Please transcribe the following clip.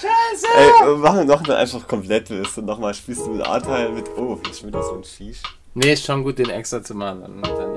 Scheiße! Ey, wir machen noch eine einfach komplett Liste. nochmal spielst du mit A-Teil mit. Oh, ist schon wieder so ein Shish. Nee, ist schon gut, den extra zu machen. Dann, dann